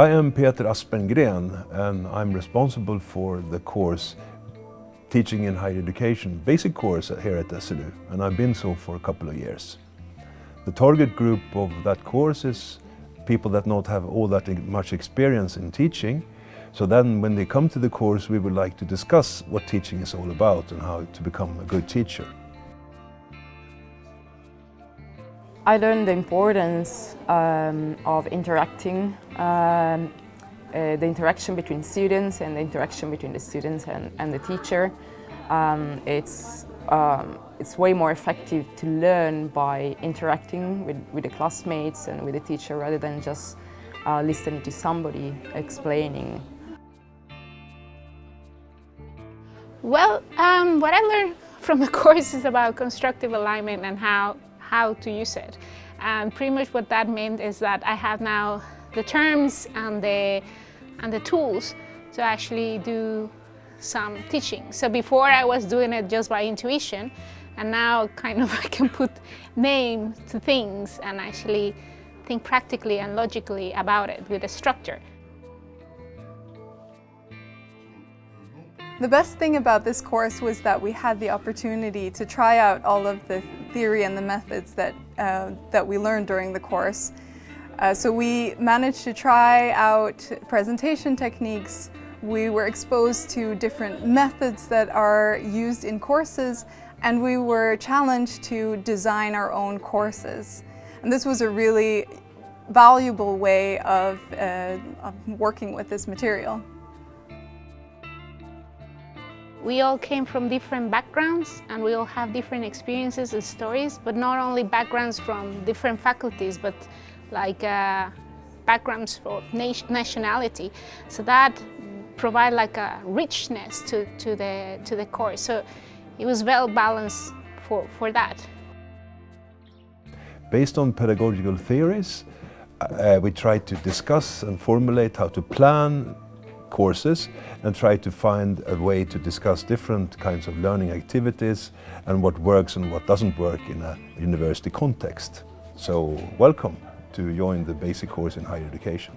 I am Peter Aspengren and I'm responsible for the course Teaching in Higher Education, basic course here at SLU and I've been so for a couple of years. The target group of that course is people that not have all that much experience in teaching so then when they come to the course we would like to discuss what teaching is all about and how to become a good teacher. I learned the importance um, of interacting, um, uh, the interaction between students and the interaction between the students and, and the teacher. Um, it's, um, it's way more effective to learn by interacting with, with the classmates and with the teacher rather than just uh, listening to somebody explaining. Well, um, what I learned from the course is about constructive alignment and how how to use it. And pretty much what that meant is that I have now the terms and the, and the tools to actually do some teaching. So before I was doing it just by intuition, and now kind of I can put name to things and actually think practically and logically about it with a structure. The best thing about this course was that we had the opportunity to try out all of the theory and the methods that, uh, that we learned during the course. Uh, so we managed to try out presentation techniques. We were exposed to different methods that are used in courses and we were challenged to design our own courses. And this was a really valuable way of, uh, of working with this material. We all came from different backgrounds and we all have different experiences and stories, but not only backgrounds from different faculties, but like uh, backgrounds for nationality. So that provide like a richness to, to, the, to the course. So it was well balanced for, for that. Based on pedagogical theories, uh, we tried to discuss and formulate how to plan courses and try to find a way to discuss different kinds of learning activities and what works and what doesn't work in a university context. So welcome to join the basic course in higher education.